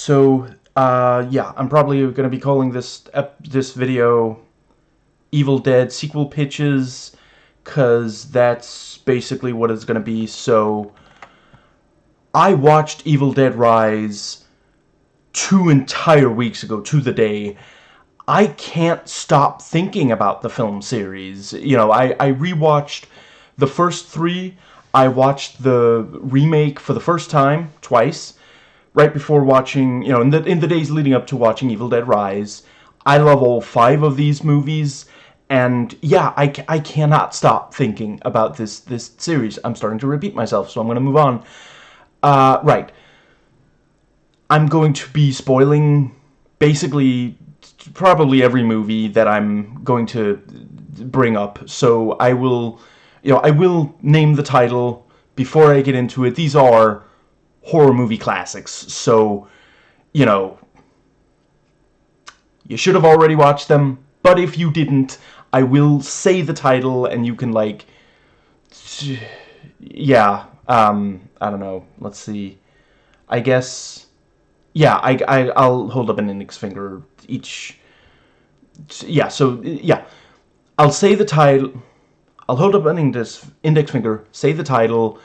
So, uh, yeah, I'm probably going to be calling this this video Evil Dead sequel pitches, because that's basically what it's going to be. So, I watched Evil Dead Rise two entire weeks ago, to the day. I can't stop thinking about the film series. You know, I, I rewatched the first three. I watched the remake for the first time, twice right before watching, you know, in the, in the days leading up to watching Evil Dead Rise. I love all five of these movies, and yeah, I, I cannot stop thinking about this, this series. I'm starting to repeat myself, so I'm going to move on. Uh, right. I'm going to be spoiling basically probably every movie that I'm going to bring up. So I will, you know, I will name the title before I get into it. These are horror movie classics. So, you know, you should have already watched them, but if you didn't, I will say the title and you can, like, yeah, um, I don't know, let's see, I guess, yeah, I, I, I'll hold up an index finger each, yeah, so, yeah, I'll say the title, I'll hold up an index, index finger, say the title,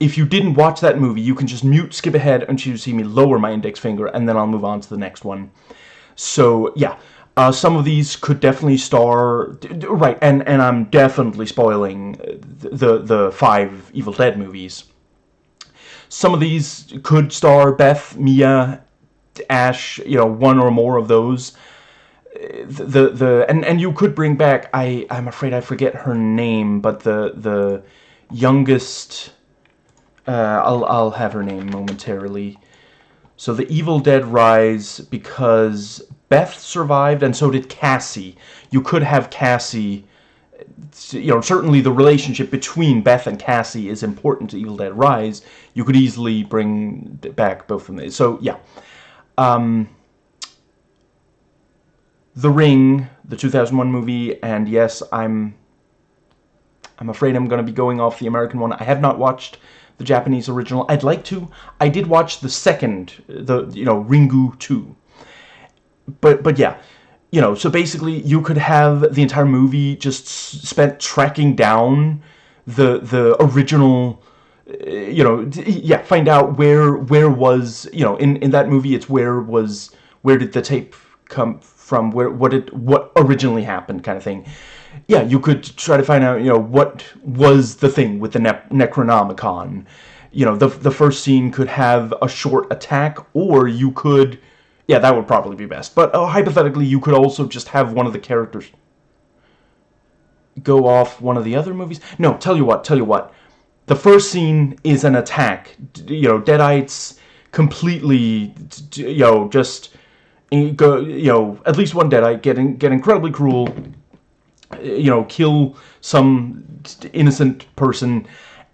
if you didn't watch that movie, you can just mute, skip ahead until you see me lower my index finger, and then I'll move on to the next one. So, yeah. Uh, some of these could definitely star... Right, and, and I'm definitely spoiling the, the five Evil Dead movies. Some of these could star Beth, Mia, Ash, you know, one or more of those. The, the, the and, and you could bring back, I, I'm afraid I forget her name, but the, the youngest uh, I'll, I'll have her name momentarily. So the Evil Dead Rise, because Beth survived and so did Kassie. You could have Kassie, you know, certainly the relationship between Beth and Kassie is important to Evil Dead Rise. You could easily bring back both of them. So, yeah. Um, the Ring, the 2001 movie, and yes, I'm I'm afraid I'm going to be going off the American one. I have not watched the Japanese original. I'd like to. I did watch the second, the, you know, Ringu 2. But, but yeah, you know, so basically you could have the entire movie just spent tracking down the, the original, uh, you know, yeah, find out where, where was, you know, in, in that movie it's where was, where did the tape come from, where, what did, what originally happened kind of thing yeah, you could try to find out, you know, what was the thing with the ne Necronomicon. You know, the, the first scene could have a short attack, or you could... Yeah, that would probably be best. But uh, hypothetically, you could also just have one of the characters go off one of the other movies. No, tell you what, tell you what. The first scene is an attack. You know, Deadites completely, you know, just, go, you know, at least one Deadite get, get incredibly cruel, you know, kill some innocent person,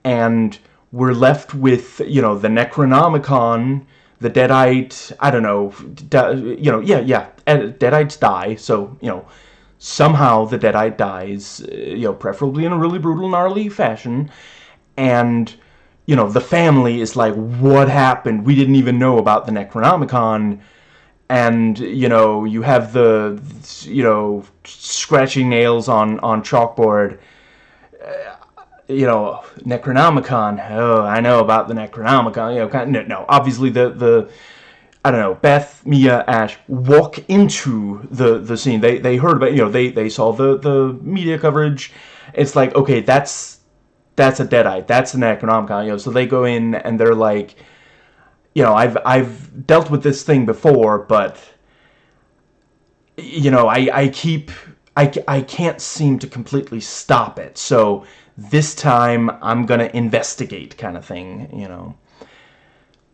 and we're left with, you know, the Necronomicon, the Deadite, I don't know, you know, yeah, yeah, Deadites die, so, you know, somehow the Deadite dies, uh, you know, preferably in a really brutal, gnarly fashion, and, you know, the family is like, what happened? We didn't even know about the Necronomicon, and you know you have the you know scratching nails on on chalkboard. Uh, you know necronomicon. Oh i know about the necronomicon. You know no, no obviously the the i don't know beth mia ash walk into the the scene. They they heard about you know they they saw the the media coverage. It's like okay that's that's a deadite. That's an necronomicon you know so they go in and they're like you know, I've I've dealt with this thing before, but you know, I I keep I I can't seem to completely stop it. So this time I'm gonna investigate, kind of thing, you know.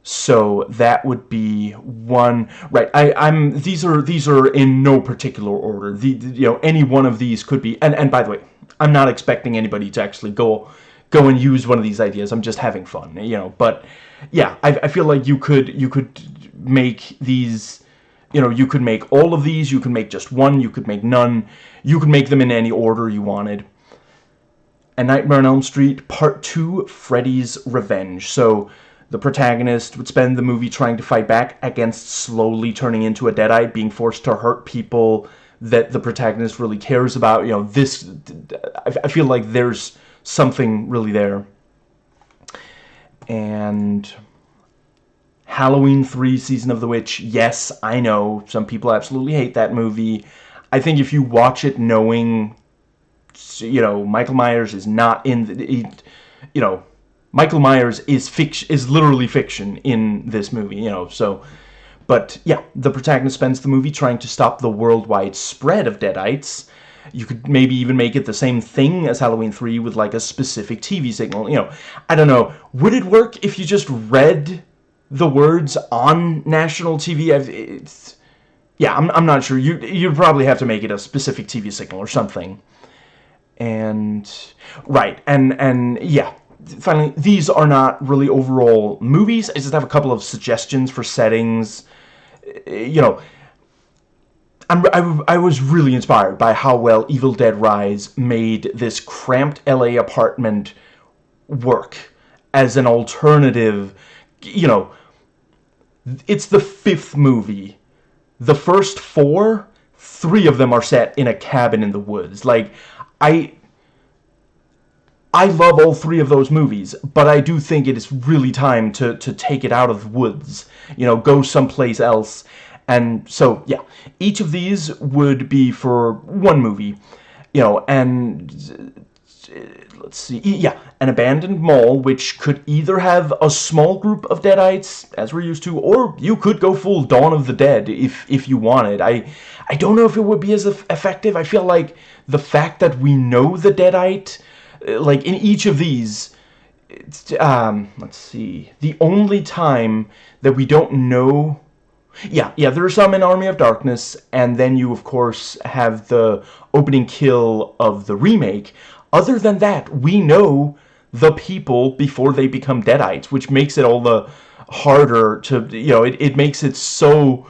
So that would be one right. I I'm these are these are in no particular order. The you know any one of these could be. And and by the way, I'm not expecting anybody to actually go go and use one of these ideas. I'm just having fun, you know. But yeah, I, I feel like you could you could make these, you know, you could make all of these. You could make just one. You could make none. You could make them in any order you wanted. And Nightmare on Elm Street Part 2, Freddy's Revenge. So the protagonist would spend the movie trying to fight back against slowly turning into a deadite, being forced to hurt people that the protagonist really cares about. You know, this, I feel like there's something really there. And Halloween 3 Season of the Witch, yes, I know, some people absolutely hate that movie. I think if you watch it knowing, you know, Michael Myers is not in, the, he, you know, Michael Myers is fiction, is literally fiction in this movie, you know, so... But, yeah, the protagonist spends the movie trying to stop the worldwide spread of Deadites. You could maybe even make it the same thing as Halloween 3 with, like, a specific TV signal. You know, I don't know. Would it work if you just read the words on national TV. It's, yeah, I'm, I'm not sure. You, you'd probably have to make it a specific TV signal or something. And, right, and, and, yeah, finally, these are not really overall movies. I just have a couple of suggestions for settings. You know, I'm, I, I was really inspired by how well Evil Dead Rise made this cramped LA apartment work as an alternative, you know, it's the fifth movie. The first four, three of them are set in a cabin in the woods. Like, I... I love all three of those movies, but I do think it is really time to, to take it out of the woods. You know, go someplace else. And so, yeah, each of these would be for one movie. You know, and let's see, yeah, an abandoned mall, which could either have a small group of Deadites, as we're used to, or you could go full Dawn of the Dead if, if you wanted. I, I don't know if it would be as effective. I feel like the fact that we know the Deadite, uh, like in each of these, um, let's see, the only time that we don't know yeah, yeah, there are some in Army of Darkness, and then you, of course, have the opening kill of the remake, other than that, we know the people before they become Deadites, which makes it all the harder to, you know, it, it makes it so,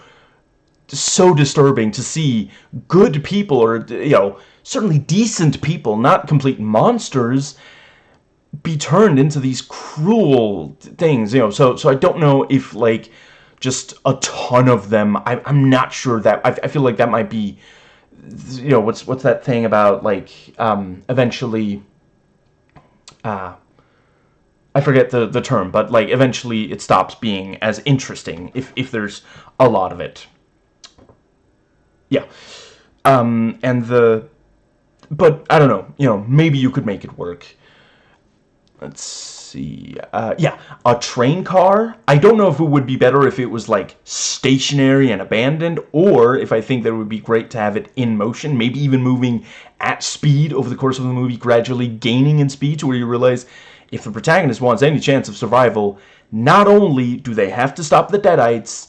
so disturbing to see good people, or, you know, certainly decent people, not complete monsters, be turned into these cruel things, you know, so, so I don't know if, like, just a ton of them, I, I'm not sure that, I, I feel like that might be you know what's what's that thing about like um, eventually uh, I forget the the term but like eventually it stops being as interesting if if there's a lot of it. Yeah. Um, and the but I don't know you know maybe you could make it work. Let's see. Uh, yeah, a train car. I don't know if it would be better if it was like stationary and abandoned, or if I think that it would be great to have it in motion, maybe even moving at speed over the course of the movie, gradually gaining in speed to where you realize if the protagonist wants any chance of survival, not only do they have to stop the Deadites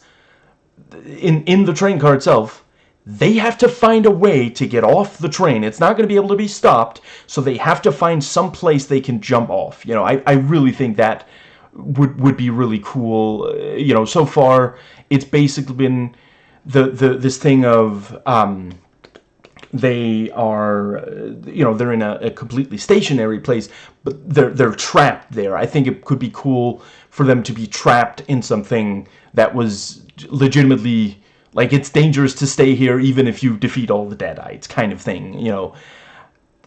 in, in the train car itself, they have to find a way to get off the train. It's not going to be able to be stopped, so they have to find some place they can jump off. You know, I, I really think that would would be really cool. Uh, you know, so far it's basically been the the this thing of um, they are you know they're in a, a, completely stationary place but they're they're trapped there i think it could be cool for them to be trapped in something that was legitimately like, it's dangerous to stay here even if you defeat all the Deadites, kind of thing, you know.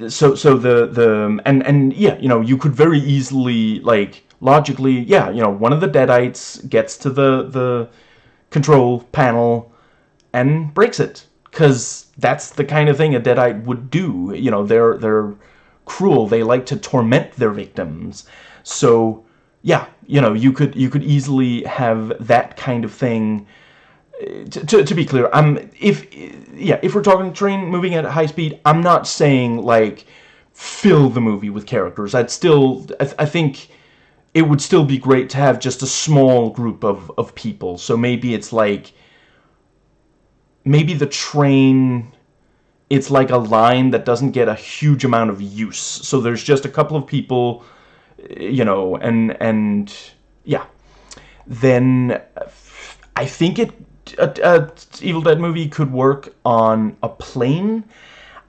So, so the, the, and, and, yeah, you know, you could very easily, like, logically, yeah, you know, one of the Deadites gets to the, the control panel and breaks it. Because that's the kind of thing a Deadite would do. You know, they're, they're cruel. They like to torment their victims. So, yeah, you know, you could, you could easily have that kind of thing to, to, be clear, I'm if yeah, if we're talking train moving at high speed, I'm not saying like fill the movie with characters. I'd still I, I think it would still be great to have just a small group of of people. So maybe it's like maybe the train it's like a line that doesn't get a huge amount of use. So there's just a couple of people, you know, and and yeah. Then I think it a, a Evil Dead movie could work on a plane.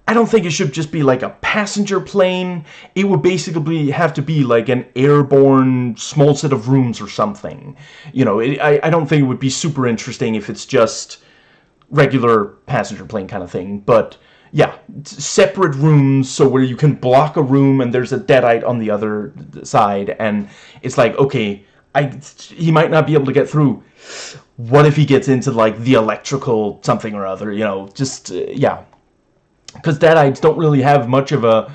I don't think it should just be like a passenger plane. It would basically have to be like an airborne small set of rooms or something. You know, it, I, I don't think it would be super interesting if it's just regular passenger plane kind of thing. But yeah, separate rooms so where you can block a room and there's a deadite on the other side. And it's like, okay, I he might not be able to get through. What if he gets into like the electrical something or other? You know, just, uh, yeah because Deadites don't really have much of a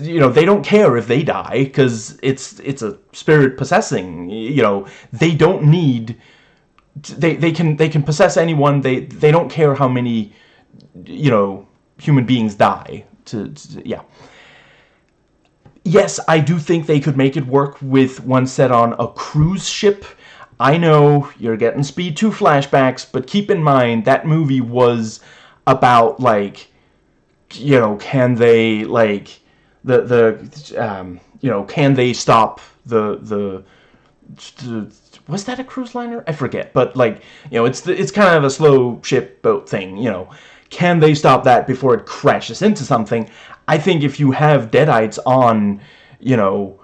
you know they don't care if they die because it's it's a spirit possessing you know they don't need they they can they can possess anyone they they don't care how many you know human beings die to, to yeah yes I do think they could make it work with one set on a cruise ship I know you're getting Speed 2 flashbacks but keep in mind that movie was about like you know, can they like the the um, you know, can they stop the the, the was that a cruise liner? I forget, but like you know, it's the, it's kind of a slow ship boat thing. You know, can they stop that before it crashes into something? I think if you have deadites on, you know,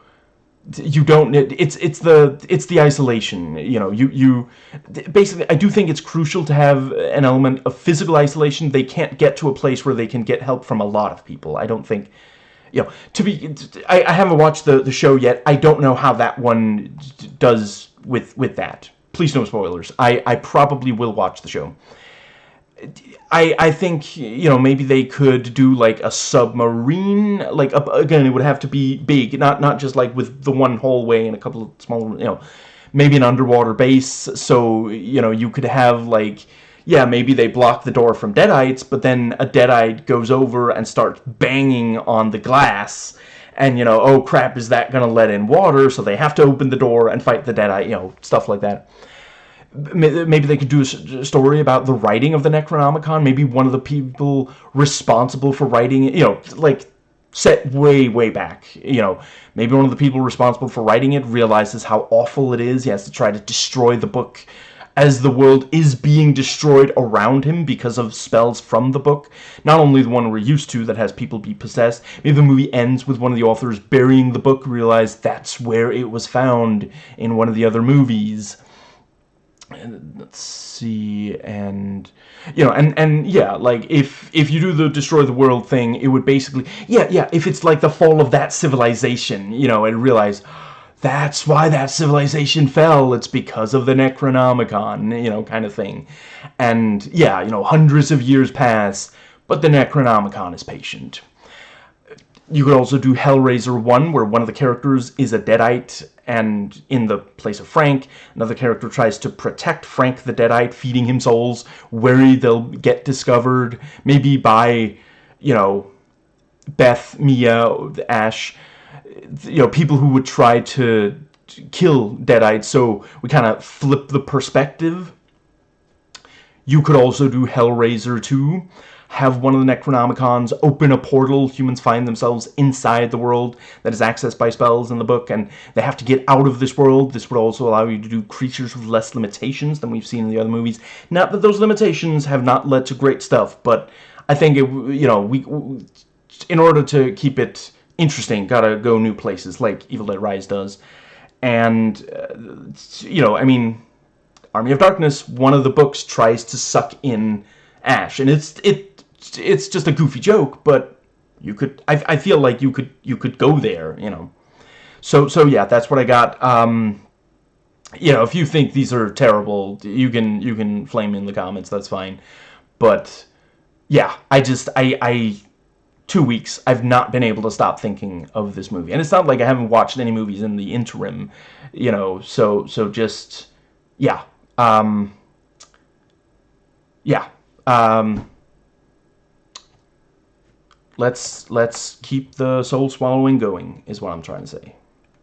you don't it's it's the it's the isolation you know you you basically I do think it's crucial to have an element of physical isolation. They can't get to a place where they can get help from a lot of people. I don't think you know to be I, I haven't watched the the show yet. I don't know how that one does with with that. Please no spoilers. I I probably will watch the show I, I think, you know, maybe they could do, like, a submarine, like, a, again, it would have to be big, not, not just, like, with the one hallway and a couple of small, you know, maybe an underwater base, so, you know, you could have, like, yeah, maybe they block the door from Deadites, but then a Deadite goes over and starts banging on the glass, and, you know, oh crap, is that gonna let in water, so they have to open the door and fight the Deadite, you know, stuff like that maybe they could do a story about the writing of the Necronomicon. Maybe one of the people responsible for writing it, you know, like set way, way back. You know, maybe one of the people responsible for writing it realizes how awful it is. He has to try to destroy the book as the world is being destroyed around him because of spells from the book. Not only the one we're used to that has people be possessed, maybe the movie ends with one of the authors burying the book, realize that's where it was found in one of the other movies and let's see and you know and and yeah like if if you do the destroy the world thing it would basically yeah yeah if it's like the fall of that civilization you know and realize that's why that civilization fell. It's because of the necronomicon you know kind of thing. And yeah you know hundreds of years pass but the necronomicon is patient you could also do Hellraiser 1, where one of the characters is a Deadite, and in the place of Frank, another character tries to protect Frank the Deadite, feeding him souls, worried they'll get discovered, maybe by, you know, Beth, Mia, Ash, you know, people who would try to kill Deadites, so we kind of flip the perspective. You could also do Hellraiser 2, have one of the Necronomicons open a portal. Humans find themselves inside the world that is accessed by spells in the book, and they have to get out of this world. This would also allow you to do creatures with less limitations than we've seen in the other movies. Not that those limitations have not led to great stuff, but I think, it, you know, we, in order to keep it interesting, gotta go new places, like Evil Dead Rise does. And, uh, you know, I mean, Army of Darkness, one of the books tries to suck in Ash, and it's it it's just a goofy joke, but you could I, I feel like you could you could go there, you know. So so yeah, that's what I got. Um you know, if you think these are terrible, you can you can flame in the comments, that's fine. But yeah, I just I I two weeks I've not been able to stop thinking of this movie. And it's not like I haven't watched any movies in the interim, you know, so so just yeah. Um yeah. Um let's let's keep the soul swallowing going is what I'm trying to say.